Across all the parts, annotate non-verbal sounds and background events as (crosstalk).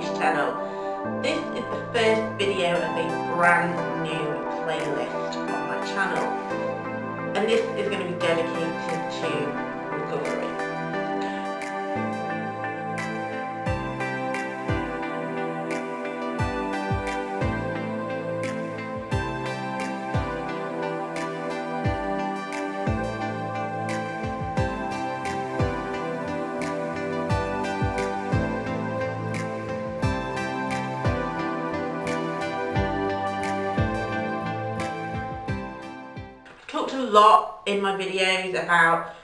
Channel. This is the first video of a brand new playlist on my channel and this is going to be dedicated to talked a lot in my videos about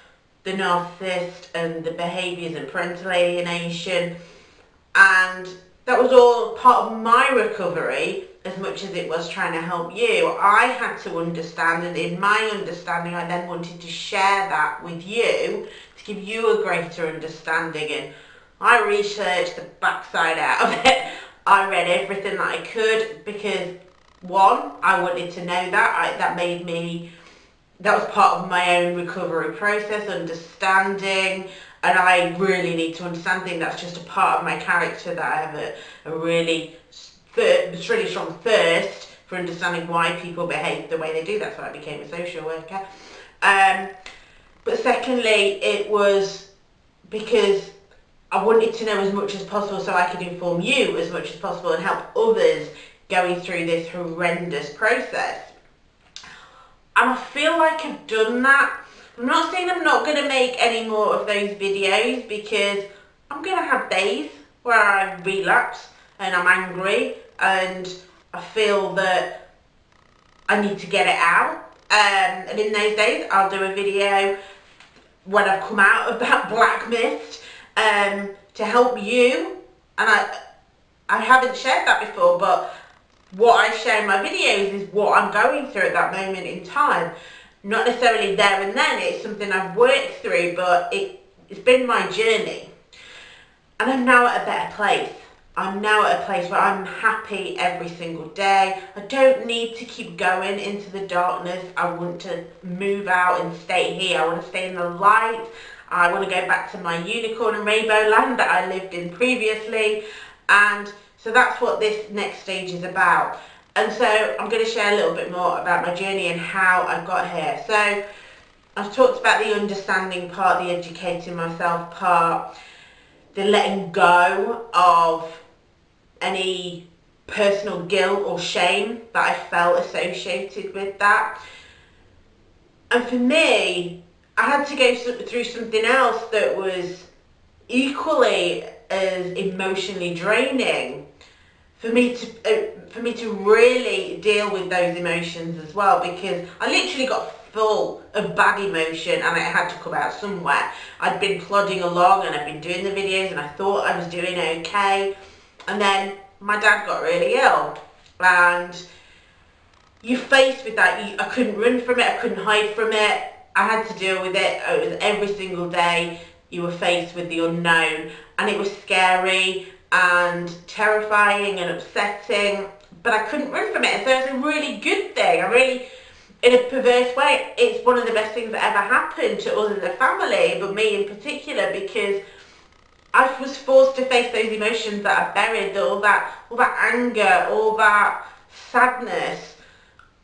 the narcissist and the behaviours and parental alienation and that was all part of my recovery as much as it was trying to help you. I had to understand and in my understanding I then wanted to share that with you to give you a greater understanding and I researched the backside out of it. I read everything that I could because one, I wanted to know that. I, that made me that was part of my own recovery process, understanding, and I really need to understand things. That's just a part of my character that I have a, a really, really strong thirst for understanding why people behave the way they do. That's why I became a social worker. Um, but secondly, it was because I wanted to know as much as possible so I could inform you as much as possible and help others going through this horrendous process. And I feel like I've done that. I'm not saying I'm not going to make any more of those videos because I'm going to have days where I relapse and I'm angry and I feel that I need to get it out. Um, and in those days I'll do a video when I've come out of that (laughs) black mist um, to help you. And I, I haven't shared that before, but what I share in my videos is what I'm going through at that moment in time. Not necessarily there and then, it's something I've worked through, but it, it's been my journey. And I'm now at a better place. I'm now at a place where I'm happy every single day. I don't need to keep going into the darkness. I want to move out and stay here. I want to stay in the light. I want to go back to my unicorn and rainbow land that I lived in previously. And so that's what this next stage is about. And so I'm going to share a little bit more about my journey and how I got here. So I've talked about the understanding part, the educating myself part, the letting go of any personal guilt or shame that I felt associated with that. And for me, I had to go through something else that was equally as emotionally draining for me to uh, for me to really deal with those emotions as well because I literally got full of bad emotion and it had to come out somewhere. I'd been plodding along and I'd been doing the videos and I thought I was doing okay and then my dad got really ill and you're faced with that. You, I couldn't run from it, I couldn't hide from it. I had to deal with it. It was every single day you were faced with the unknown and it was scary and terrifying and upsetting, but I couldn't run from it. so it's a really good thing. I really, in a perverse way, it's one of the best things that ever happened to us as a family, but me in particular, because I was forced to face those emotions that I buried, all that, all that anger, all that sadness.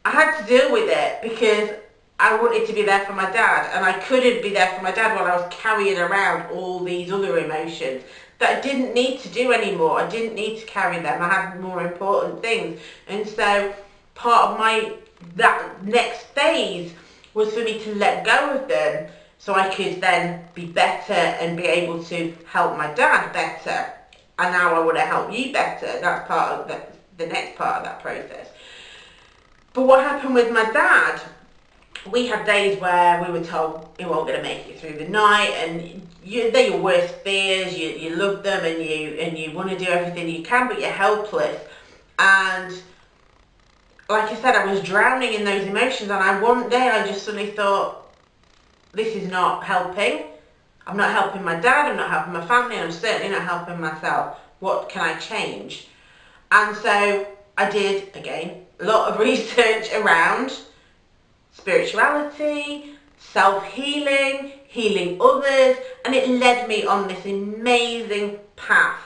I had to deal with it because I wanted to be there for my dad and I couldn't be there for my dad while I was carrying around all these other emotions that I didn't need to do anymore. I didn't need to carry them. I had more important things. And so part of my that next phase was for me to let go of them so I could then be better and be able to help my dad better. And now I want to help you better. That's part of the, the next part of that process. But what happened with my dad we had days where we were told you weren't going to make it through the night and you, they're your worst fears, you, you love them and you, and you want to do everything you can but you're helpless and like I said I was drowning in those emotions and I one day I just suddenly thought this is not helping I'm not helping my dad, I'm not helping my family, I'm certainly not helping myself. What can I change? And so I did, again, a lot of (laughs) research around spirituality, self-healing, healing others, and it led me on this amazing path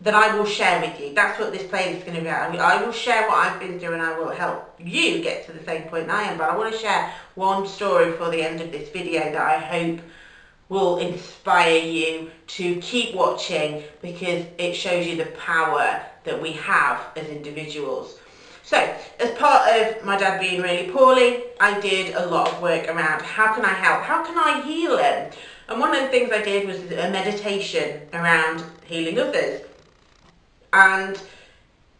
that I will share with you. That's what this playlist is going to be about. I, will share what I've been and I will help you get to the same point I am. But I want to share one story for the end of this video that I hope will inspire you to keep watching because it shows you the power that we have as individuals. So, as part of my dad being really poorly, I did a lot of work around how can I help? How can I heal him? And one of the things I did was a meditation around healing others. And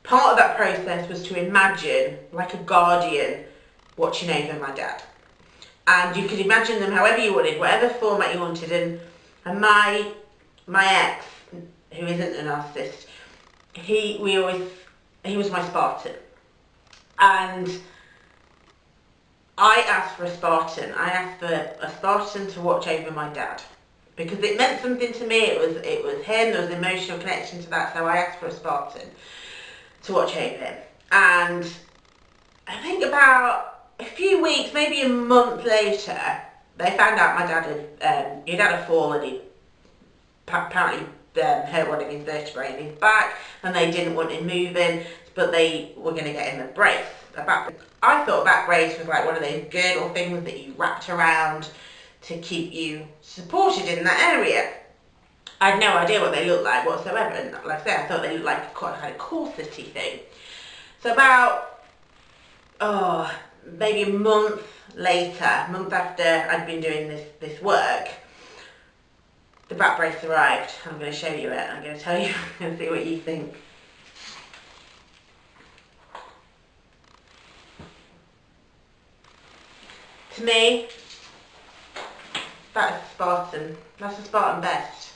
part of that process was to imagine, like a guardian, watching over my dad. And you could imagine them however you wanted, whatever format you wanted. And, and my my ex, who isn't a narcissist, he we always he was my Spartan. And I asked for a Spartan. I asked for a Spartan to watch over my dad because it meant something to me. It was it was him. There was an emotional connection to that. So I asked for a Spartan to watch over him. And I think about a few weeks, maybe a month later, they found out my dad had um, he'd had a fall and he apparently um, hurt one of his vertebrae in his back, and they didn't want him moving, but they were going to get in the brace. About, I thought back brace was like one of those girdle things that you wrapped around to keep you supported in that area. I had no idea what they looked like whatsoever, and like I said, I thought they looked like quite kind of corsetty thing. So about, oh, maybe a month later, month after I'd been doing this, this work, the back brace arrived. I'm going to show you it. I'm going to tell you (laughs) and see what you think. To me, that is Spartan. That's a Spartan best.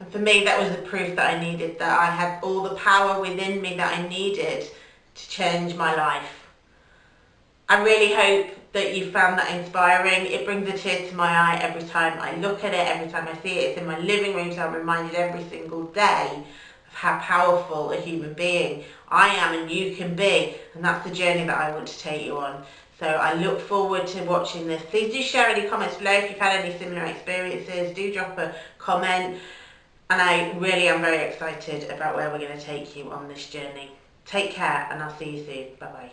And for me, that was the proof that I needed, that I had all the power within me that I needed to change my life. I really hope that you found that inspiring. It brings a tear to my eye every time I look at it, every time I see it. It's in my living room, so I'm reminded every single day of how powerful a human being I am and you can be. And that's the journey that I want to take you on. So I look forward to watching this. Please do share any comments below if you've had any similar experiences. Do drop a comment. And I really am very excited about where we're going to take you on this journey. Take care and I'll see you soon. Bye bye.